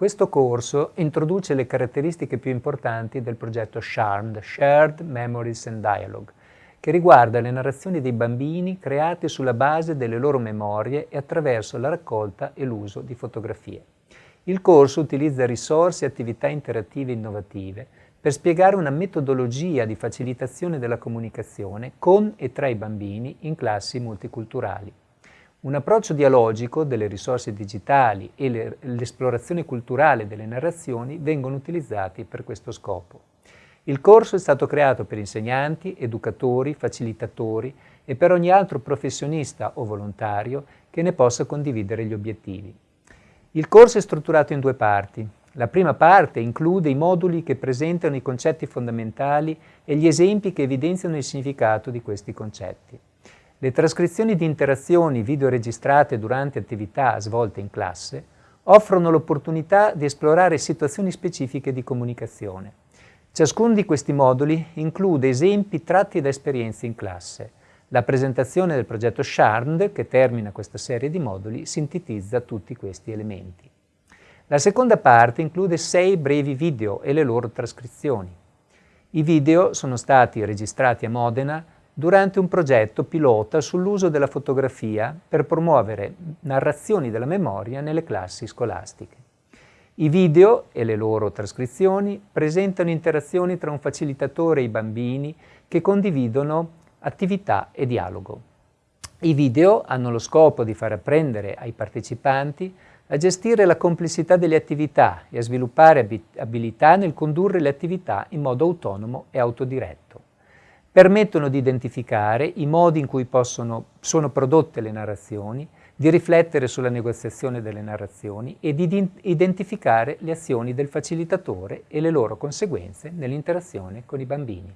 Questo corso introduce le caratteristiche più importanti del progetto SHARMD, Shared Memories and Dialogue, che riguarda le narrazioni dei bambini create sulla base delle loro memorie e attraverso la raccolta e l'uso di fotografie. Il corso utilizza risorse e attività interattive innovative per spiegare una metodologia di facilitazione della comunicazione con e tra i bambini in classi multiculturali. Un approccio dialogico delle risorse digitali e l'esplorazione culturale delle narrazioni vengono utilizzati per questo scopo. Il corso è stato creato per insegnanti, educatori, facilitatori e per ogni altro professionista o volontario che ne possa condividere gli obiettivi. Il corso è strutturato in due parti. La prima parte include i moduli che presentano i concetti fondamentali e gli esempi che evidenziano il significato di questi concetti. Le trascrizioni di interazioni video registrate durante attività svolte in classe offrono l'opportunità di esplorare situazioni specifiche di comunicazione. Ciascuno di questi moduli include esempi tratti da esperienze in classe. La presentazione del progetto SHARND, che termina questa serie di moduli, sintetizza tutti questi elementi. La seconda parte include sei brevi video e le loro trascrizioni. I video sono stati registrati a Modena durante un progetto pilota sull'uso della fotografia per promuovere narrazioni della memoria nelle classi scolastiche. I video e le loro trascrizioni presentano interazioni tra un facilitatore e i bambini che condividono attività e dialogo. I video hanno lo scopo di far apprendere ai partecipanti a gestire la complessità delle attività e a sviluppare abilità nel condurre le attività in modo autonomo e autodiretto permettono di identificare i modi in cui possono, sono prodotte le narrazioni, di riflettere sulla negoziazione delle narrazioni e di identificare le azioni del facilitatore e le loro conseguenze nell'interazione con i bambini.